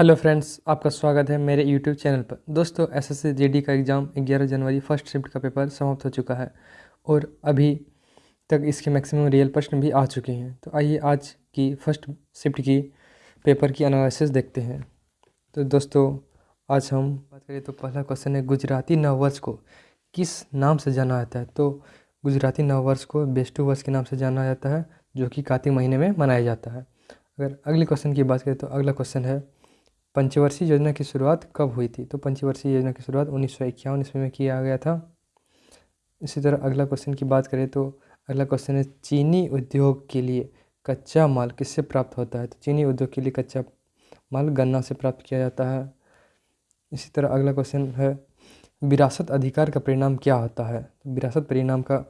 Hello friends, आपका स्वागत है मेरे यूट्यूब चैनल पर। दोस्तों एस एस सी का एग्ज़ाम 11 जनवरी फ़र्स्ट शिफ्ट का पेपर समाप्त हो चुका है और अभी तक इसके मैक्सिमम रियल प्रश्न भी आ चुके हैं। तो आइए आज की फ़र्स्ट शिफ्ट की पेपर की एनालिसिस देखते हैं। तो दोस्तों, आज हम बात करें तो पहला क्वेश्चन है, गुजराती नववर्ष को किस नाम से जाना जाता है? तो गुजराती नववर्ष को बेस्टू वर्ष के नाम से जाना जाता है, जो कि कार्तिक महीने में मनाया जाता है। अगर अगले क्वेश्चन की बात करें तो अगला क्वेश्चन है पंचवर्षीय योजना की शुरुआत कब हुई थी? तो पंचवर्षीय योजना की शुरुआत उन्नीस सौ इक्यावन ईस्वी में किया गया था। इसी तरह अगला क्वेश्चन की बात करें तो अगला क्वेश्चन है, चीनी उद्योग के लिए कच्चा माल किससे प्राप्त होता है? तो चीनी उद्योग के लिए कच्चा माल गन्ना से प्राप्त किया जाता है। इसी तरह अगला क्वेश्चन है, विरासत अधिकार का परिणाम क्या होता है? तो विरासत परिणाम का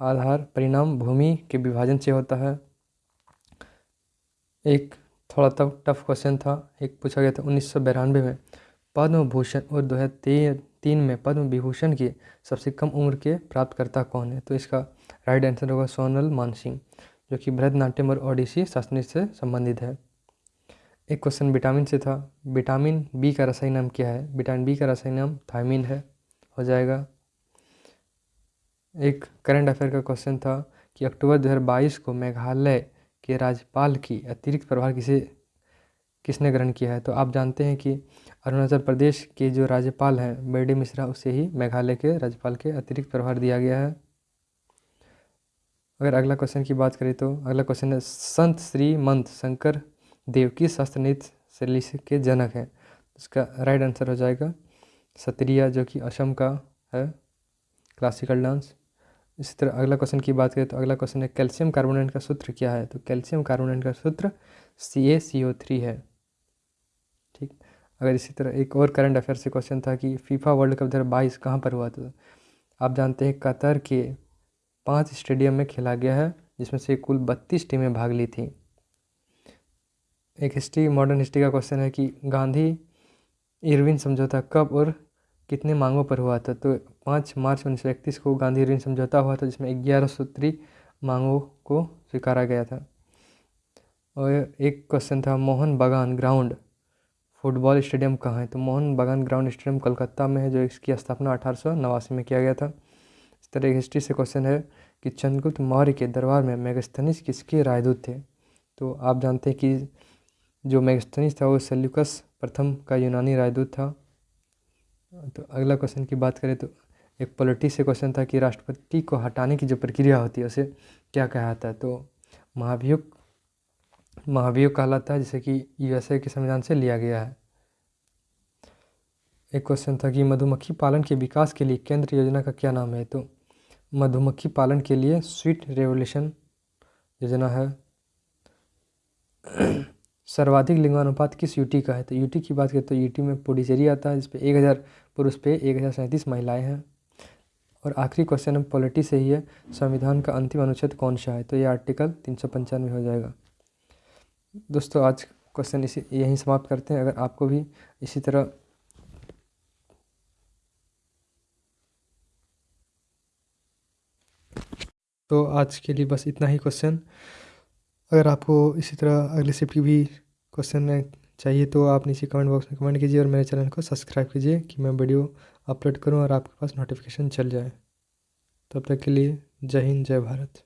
आधार परिणाम भूमि के विभाजन से होता है। एक थोड़ा तब टफ क्वेश्चन था। एक पूछा गया था उन्नीस में पद्म भूषण और दो हज़ार तीन में पद्म विभूषण की सबसे कम उम्र के प्राप्तकर्ता कौन है? तो इसका राइट आंसर होगा सोनल मानसिंह, जो कि भरतनाट्यम और ओडिसी शास्त्री से संबंधित है। एक क्वेश्चन विटामिन से था। विटामिन बी का रसायन नाम क्या है? विटामिन बी का रसायन नाम थायमिन है। हो जाएगा। एक करंट अफेयर का क्वेश्चन था कि अक्टूबर 2022 को मेघालय के राज्यपाल की अतिरिक्त प्रभार किसे, किसने ग्रहण किया है? तो आप जानते हैं कि अरुणाचल प्रदेश के जो राज्यपाल हैं बर्डी मिश्रा, उसे ही मेघालय के राज्यपाल के अतिरिक्त प्रभार दिया गया है। अगर अगला क्वेश्चन की बात करें तो अगला क्वेश्चन है, संत श्री मंत शंकर देव की शास्त्रनीत शैली के जनक हैं। इसका राइट आंसर हो जाएगा सत्रिया जो कि असम का है क्लासिकल डांस इसी तरह अगला क्वेश्चन की बात करें तो अगला क्वेश्चन है कैल्शियम कार्बोनेट का सूत्र क्या है? तो कैल्शियम कार्बोनेट का सूत्र सी ए सी ओ थ्री है। ठीक? अगर इसी तरह एक और करंट अफेयर से क्वेश्चन था कि फीफा वर्ल्ड कप दो हज़ार बाईस कहाँ पर हुआ था? आप जानते हैं कतर के पाँच स्टेडियम में खेला गया है, जिसमें से कुल बत्तीस टीमें भाग ली थी। एक हिस्ट्री मॉडर्न हिस्ट्री का क्वेश्चन है कि गांधी, इरविन समझौता कब और कितने मांगों पर हुआ था? तो पाँच मार्च उन्नीस सौ इकतीस को गांधी ऋण समझौता हुआ था, जिसमें ग्यारह सूत्री मांगों को स्वीकारा गया था। और एक क्वेश्चन था, मोहन बागान ग्राउंड, फुटबॉल स्टेडियम कहाँ है? तो मोहन बागान ग्राउंड स्टेडियम कोलकाता में है, जो इसकी स्थापना अठारह सौ नवासी में किया गया था। इस तरह एक हिस्ट्री से क्वेश्चन है कि चंद्रगुप्त मौर्य के दरबार में मेगस्थनीस किसके राजदूत थे? तो आप जानते हैं कि जो मेगस्थनीस था, वो सेल्यूकस प्रथम का यूनानी राजदूत था। तो अगला क्वेश्चन की बात करें तो एक पॉलिटिक्स से क्वेश्चन था कि राष्ट्रपति को हटाने की जो प्रक्रिया होती है, उसे क्या कहलाता है? तो महाभियोग महाभियोग कहलाता है, जिसे कि यूएसए के संविधान से लिया गया है। एक क्वेश्चन था कि मधुमक्खी पालन के विकास के लिए केंद्र योजना का क्या नाम है? तो मधुमक्खी पालन के लिए स्वीट रेवोल्यूशन योजना है। सर्वाधिक लिंगानुपात किस यूटी का है? तो यूटी की बात करें तो यूटी में पुडुचेरी आता है, जिसपे एक हज़ार पुरुष पे एक हज़ार सैंतीस महिलाएँ हैं। और आखिरी क्वेश्चन हम पॉलिटी से ही है, संविधान का अंतिम अनुच्छेद कौन सा है? तो ये आर्टिकल तीन सौ पंचानवे हो जाएगा। दोस्तों, आज क्वेश्चन इसी, यहीं समाप्त करते हैं। अगर आपको भी इसी तरह तो आज के लिए बस इतना ही क्वेश्चन अगर आपको इसी तरह अगले शिफ्ट की भी क्वेश्चन चाहिए तो आप नीचे कमेंट बॉक्स में कमेंट कीजिए और मेरे चैनल को सब्सक्राइब कीजिए कि मैं वीडियो अपलोड करूँ और आपके पास नोटिफिकेशन चल जाए। तब तक के लिए जय हिंद, जय भारत।